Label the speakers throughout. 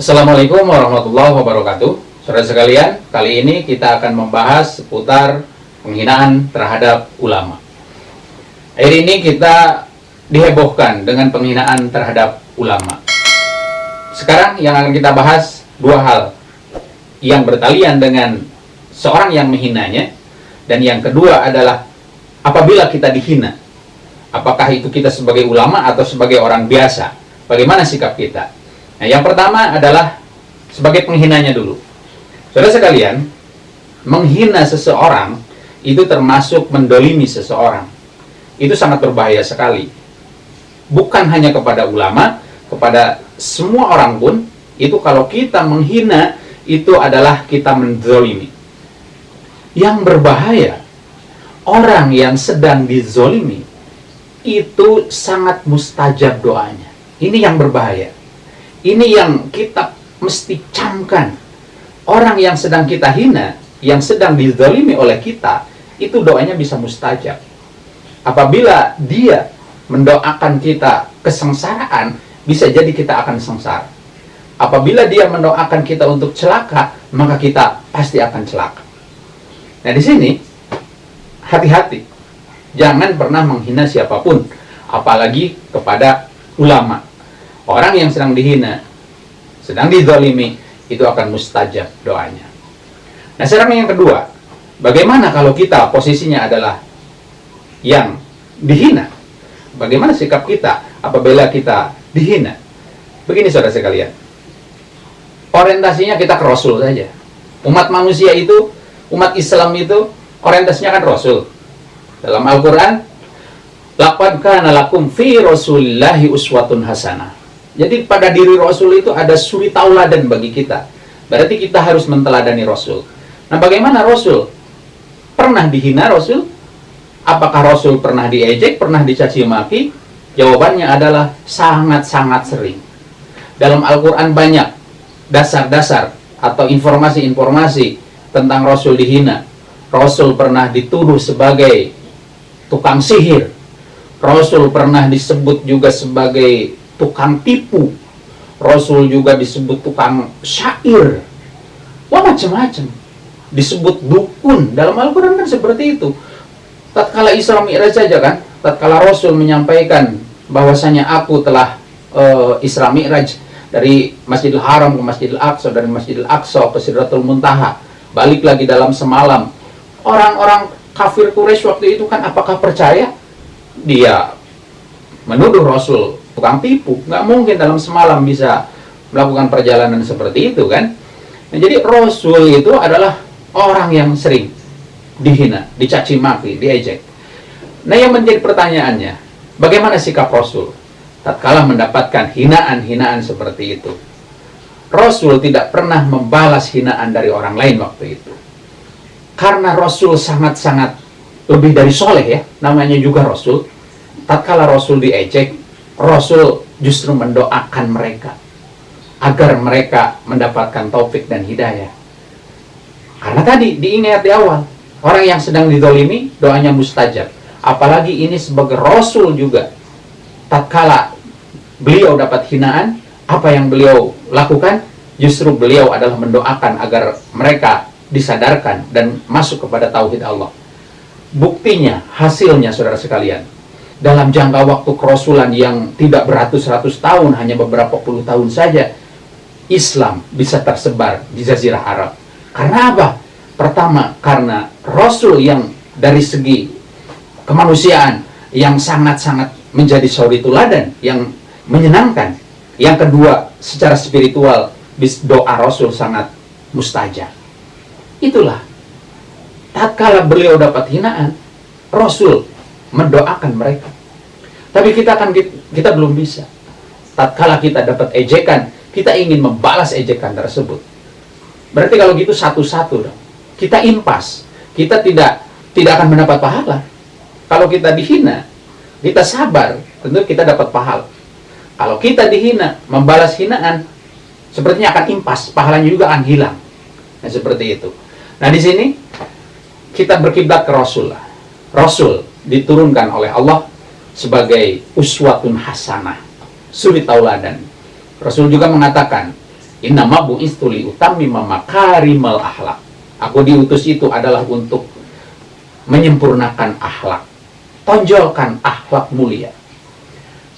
Speaker 1: Assalamualaikum warahmatullahi wabarakatuh. Saudara sekalian, kali ini kita akan membahas seputar penghinaan terhadap ulama. Hari ini kita dihebohkan dengan penghinaan terhadap ulama. Sekarang yang akan kita bahas dua hal. Yang bertalian dengan seorang yang menghinanya Dan yang kedua adalah apabila kita dihina Apakah itu kita sebagai ulama atau sebagai orang biasa? Bagaimana sikap kita Nah, yang pertama adalah sebagai penghinanya dulu. Saudara sekalian, menghina seseorang itu termasuk mendolimi seseorang. Itu sangat berbahaya sekali. Bukan hanya kepada ulama, kepada semua orang pun, itu kalau kita menghina, itu adalah kita mendolimi. Yang berbahaya, orang yang sedang dizolimi, itu sangat mustajab doanya. Ini yang berbahaya ini yang kita mesti camkan. Orang yang sedang kita hina, yang sedang dizalimi oleh kita, itu doanya bisa mustajab. Apabila dia mendoakan kita kesengsaraan, bisa jadi kita akan sengsara. Apabila dia mendoakan kita untuk celaka, maka kita pasti akan celaka. Nah di sini, hati-hati. Jangan pernah menghina siapa pun, apalagi kepada ulama orang yang sedang dihina, sedang dizalimi, itu akan mustajab doanya. Nah sekarang yang kedua, bagaimana kalau kita posisinya adalah yang dihina? Bagaimana sikap kita apabila kita dihina? Begini saudara sekalian, orientasinya kita ke Rasul saja. Umat manusia itu, umat Islam itu, orientasinya kan Rasul. Dalam Al-Quran, Laqad fi rasulillahi uswatun hasanah jadi pada diri Rasul itu ada suri tauladan bagi kita. Berarti kita harus menteladani Rasul. Nah bagaimana Rasul? Pernah dihina Rasul? Apakah Rasul pernah diejek, pernah dicaci maki? Jawabannya adalah sangat-sangat sering. Dalam Al-Quran banyak dasar-dasar atau informasi-informasi tentang Rasul dihina. Rasul pernah dituduh sebagai tukang sihir. Rasul pernah disebut juga sebagai tukang tipu. Rasul juga disebut tukang syair. Wah macam-macam. Disebut dukun. Dalam Al-Quran kan seperti itu. Tatkala Isra Mi'raj saja kan, tatkala Rasul menyampaikan bahwasanya aku telah uh, Isra Mi'raj dari Masjidil Haram ke Masjidil Aqsa, dari Masjidil Aqsa ke Sidratul Muntaha, balik lagi dalam semalam. Orang-orang kafir Quraisy waktu itu kan apakah percaya? Dia menuduh Rasul tukang tipu. Nggak mungkin dalam semalam bisa melakukan perjalanan seperti itu kan? Nah, jadi Rasul itu adalah orang yang sering dihina, dicaci maki, diejek. Nah yang menjadi pertanyaannya bagaimana sikap Rasul tatkala mendapatkan hinaan-hinaan seperti itu? Rasul tidak pernah membalas hinaan dari orang lain waktu itu. Karena Rasul sangat-sangat lebih dari soleh ya namanya juga Rasul. Tatkala Rasul diejek Rasul justru mendoakan mereka agar mereka mendapatkan taufik dan hidayah. Karena tadi diingat di awal, orang yang sedang didolimi doanya mustajab. Apalagi ini sebagai Rasul juga. Tatkala beliau dapat hinaan, apa yang beliau lakukan? Justru beliau adalah mendoakan agar mereka disadarkan dan masuk kepada tauhid Allah. Buktinya, hasilnya saudara sekalian, dalam jangka waktu kerasulan yang tidak beratus-ratus tahun, hanya beberapa puluh tahun saja, Islam bisa tersebar di Jazirah Arab. Karena apa? Pertama, karena Rasul yang dari segi kemanusiaan yang sangat-sangat menjadi sauri tuladan, yang menyenangkan. Yang kedua, secara spiritual, doa Rasul sangat mustajab. Itulah. Tatkala beliau dapat hinaan, Rasul mendoakan mereka. Tapi kita akan kita belum bisa. Tatkala kita dapat ejekan, kita ingin membalas ejekan tersebut. Berarti kalau gitu satu-satu dong. Kita impas. Kita tidak tidak akan mendapat pahala. Kalau kita dihina, kita sabar, tentu kita dapat pahala. Kalau kita dihina, membalas hinaan, sepertinya akan impas, pahalanya juga akan hilang. Nah, seperti itu. Nah, di sini kita berkiblat ke Rasul. Rasul diturunkan oleh Allah sebagai uswatun hasanah, suri tauladan. Rasul juga mengatakan, Innama bu'istu li utammima makarimal akhlak. Aku diutus itu adalah untuk menyempurnakan akhlak, tonjolkan akhlak mulia.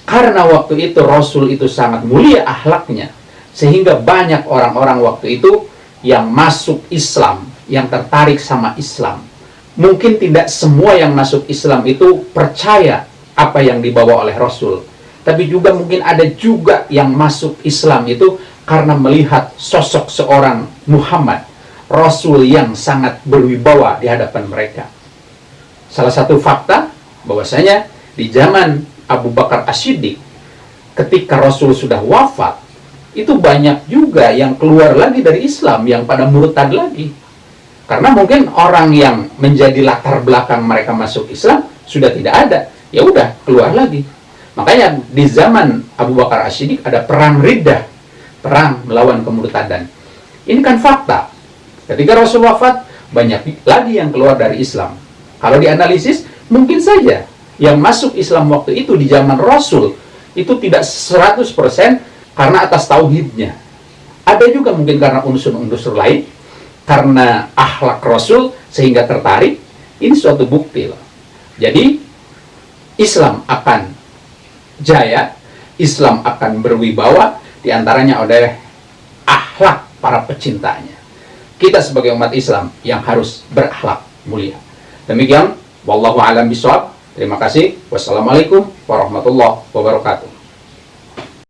Speaker 1: Karena waktu itu Rasul itu sangat mulia akhlaknya, sehingga banyak orang-orang waktu itu yang masuk Islam, yang tertarik sama Islam. Mungkin tidak semua yang masuk Islam itu percaya apa yang dibawa oleh Rasul. Tapi juga mungkin ada juga yang masuk Islam itu karena melihat sosok seorang Muhammad, Rasul yang sangat berwibawa di hadapan mereka. Salah satu fakta bahwasanya di zaman Abu Bakar As-Siddiq ketika Rasul sudah wafat, itu banyak juga yang keluar lagi dari Islam yang pada murtad lagi. Karena mungkin orang yang menjadi latar belakang mereka masuk Islam sudah tidak ada. Ya udah, keluar lagi. Makanya di zaman Abu Bakar As-Siddiq ada perang riddah perang melawan kemurtadan. Ini kan fakta. Ketika Rasul wafat, banyak lagi yang keluar dari Islam. Kalau dianalisis, mungkin saja yang masuk Islam waktu itu di zaman Rasul itu tidak 100% karena atas tauhidnya. Ada juga mungkin karena unsur-unsur lain, karena akhlak Rasul sehingga tertarik. Ini suatu bukti loh. Jadi Islam akan jaya, Islam akan berwibawa di antaranya oleh akhlak para pecintanya. Kita sebagai umat Islam yang harus berakhlak mulia. Demikian, wallahu alam bisawab. Terima kasih. Wassalamualaikum warahmatullahi wabarakatuh.